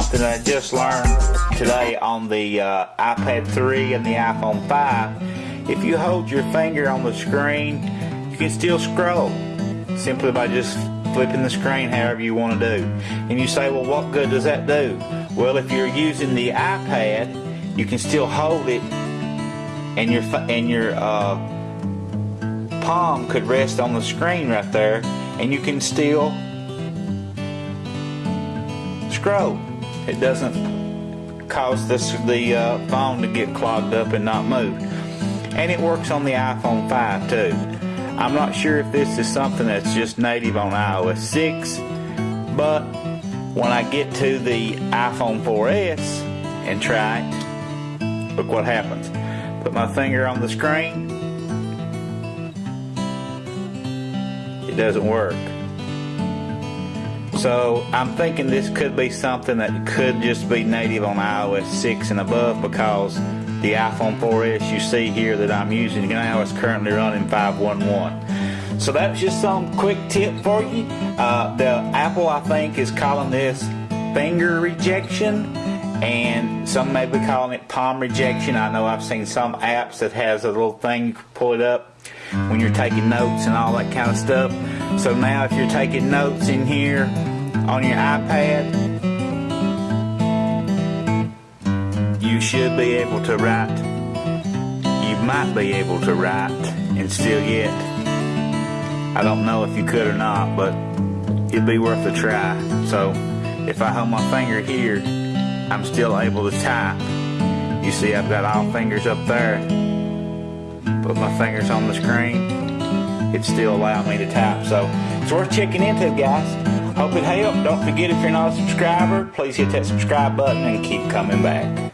something I just learned today on the uh, iPad 3 and the iPhone 5. If you hold your finger on the screen, you can still scroll simply by just flipping the screen however you want to do. And you say, well, what good does that do? Well, if you're using the iPad, you can still hold it and your, and your uh, palm could rest on the screen right there and you can still scroll. It doesn't cause this, the uh, phone to get clogged up and not move. And it works on the iPhone 5 too. I'm not sure if this is something that's just native on iOS 6, but when I get to the iPhone 4S and try it, look what happens. Put my finger on the screen, it doesn't work. So I'm thinking this could be something that could just be native on iOS 6 and above because the iPhone 4S you see here that I'm using now is currently running 511. So that's just some quick tip for you. Uh, the Apple I think is calling this finger rejection and some may be calling it palm rejection. I know I've seen some apps that has a little thing you can pull it up when you're taking notes and all that kind of stuff. So now if you're taking notes in here on your iPad, you should be able to write. You might be able to write and still get. I don't know if you could or not, but it'd be worth a try. So if I hold my finger here, I'm still able to type. You see I've got all fingers up there. Put my fingers on the screen. It still allowed me to type. So it's worth checking into, guys. Hope it helped. Don't forget if you're not a subscriber, please hit that subscribe button and keep coming back.